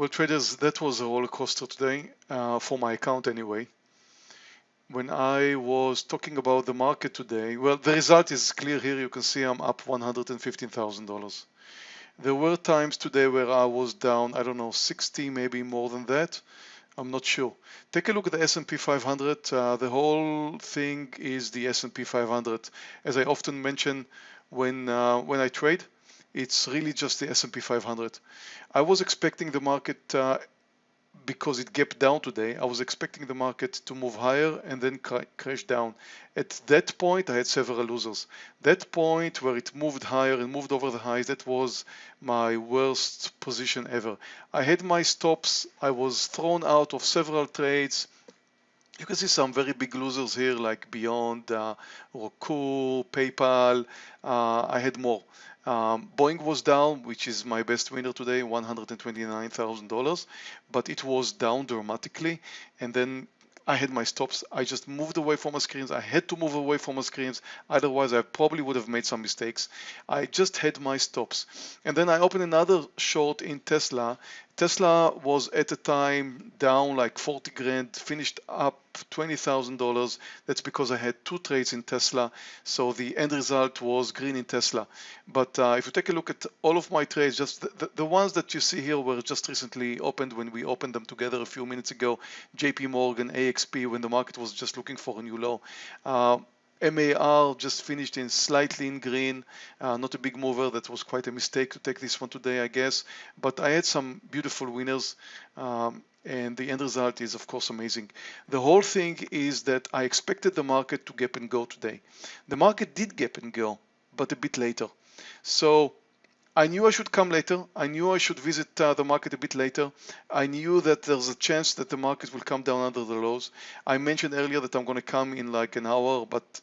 Well, traders, that was a roller coaster today uh, for my account anyway. When I was talking about the market today, well, the result is clear here. You can see I'm up $115,000. There were times today where I was down, I don't know, 60, maybe more than that. I'm not sure. Take a look at the S&P 500. Uh, the whole thing is the S&P 500. As I often mention when uh, when I trade, it's really just the S&P 500. I was expecting the market uh, because it gapped down today. I was expecting the market to move higher and then crash down. At that point, I had several losers. That point where it moved higher and moved over the highs, that was my worst position ever. I had my stops. I was thrown out of several trades. You can see some very big losers here like Beyond, uh, Roku, PayPal. Uh, I had more. Um, Boeing was down, which is my best winner today, $129,000, but it was down dramatically. And then I had my stops. I just moved away from my screens. I had to move away from my screens. Otherwise, I probably would have made some mistakes. I just had my stops. And then I opened another short in Tesla Tesla was at the time down like 40 grand, finished up $20,000. That's because I had two trades in Tesla. So the end result was green in Tesla. But uh, if you take a look at all of my trades, just the, the, the, ones that you see here were just recently opened when we opened them together a few minutes ago. JP Morgan, AXP, when the market was just looking for a new low. Uh, MAR just finished in slightly in green, uh, not a big mover. That was quite a mistake to take this one today, I guess. But I had some beautiful winners. Um, and the end result is of course amazing. The whole thing is that I expected the market to gap and go today. The market did gap and go, but a bit later. So I knew I should come later. I knew I should visit uh, the market a bit later. I knew that there's a chance that the market will come down under the lows. I mentioned earlier that I'm going to come in like an hour, but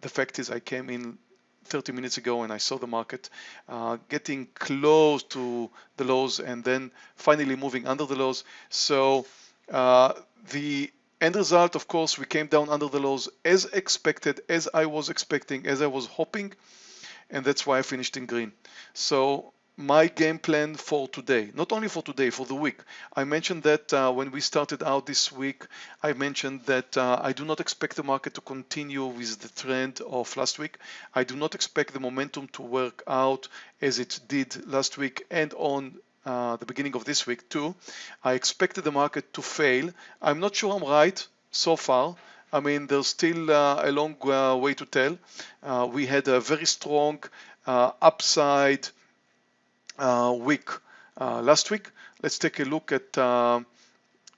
the fact is I came in 30 minutes ago and I saw the market uh, getting close to the lows and then finally moving under the lows. So uh, the end result, of course, we came down under the lows as expected, as I was expecting, as I was hoping, and that's why I finished in green. So my game plan for today, not only for today, for the week. I mentioned that uh, when we started out this week, I mentioned that uh, I do not expect the market to continue with the trend of last week. I do not expect the momentum to work out as it did last week and on uh, the beginning of this week too. I expected the market to fail. I'm not sure I'm right so far. I mean, there's still uh, a long uh, way to tell. Uh, we had a very strong upside uh, week uh, last week. Let's take a look at uh,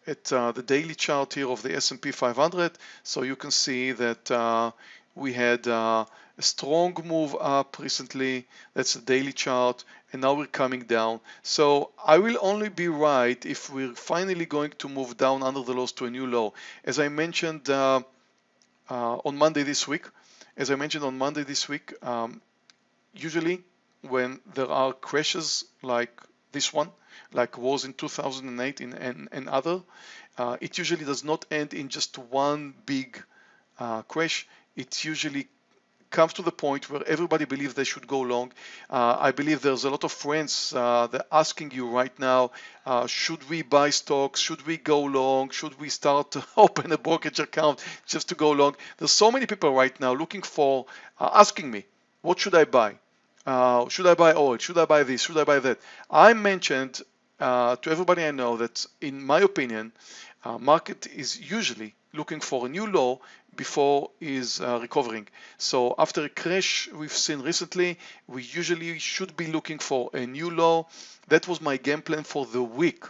at uh, the daily chart here of the S&P 500. So you can see that uh, we had uh, a strong move up recently. That's the daily chart. And now we're coming down. So I will only be right if we're finally going to move down under the lows to a new low. As I mentioned on Monday this week, as I mentioned on Monday this week, um, usually when there are crashes like this one, like was in 2008 in, and, and other, uh, it usually does not end in just one big uh, crash. It usually comes to the point where everybody believes they should go long. Uh, I believe there's a lot of friends uh, that are asking you right now, uh, should we buy stocks? Should we go long? Should we start to open a brokerage account just to go long? There's so many people right now looking for, uh, asking me, what should I buy? Uh, should I buy oil? Should I buy this? Should I buy that? I mentioned uh, to everybody I know that, in my opinion, uh, market is usually looking for a new low before is uh, recovering. So after a crash we've seen recently, we usually should be looking for a new low. That was my game plan for the week.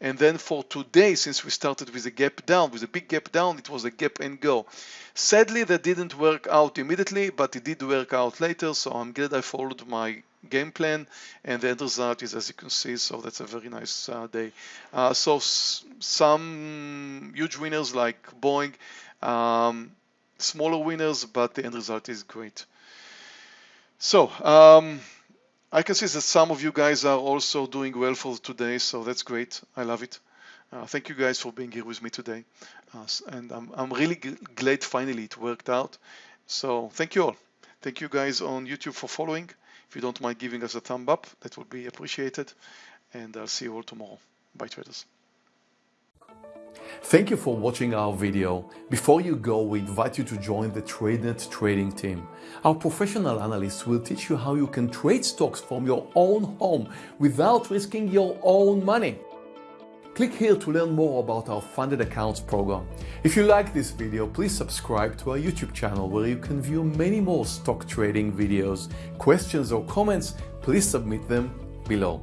And then for today, since we started with a gap down, with a big gap down, it was a gap and go. Sadly, that didn't work out immediately, but it did work out later. So I'm glad I followed my game plan and the end result is as you can see so that's a very nice uh, day uh, so some huge winners like Boeing um, smaller winners but the end result is great so um, I can see that some of you guys are also doing well for today, so that's great. I love it. Uh, thank you guys for being here with me today. Uh, and I'm, I'm really glad finally it worked out. So thank you all. Thank you guys on YouTube for following. If you don't mind giving us a thumb up, that would be appreciated. And I'll see you all tomorrow. Bye traders. Thank you for watching our video. Before you go, we invite you to join the TradeNet trading team. Our professional analysts will teach you how you can trade stocks from your own home without risking your own money. Click here to learn more about our funded accounts program. If you like this video, please subscribe to our YouTube channel where you can view many more stock trading videos. Questions or comments, please submit them below.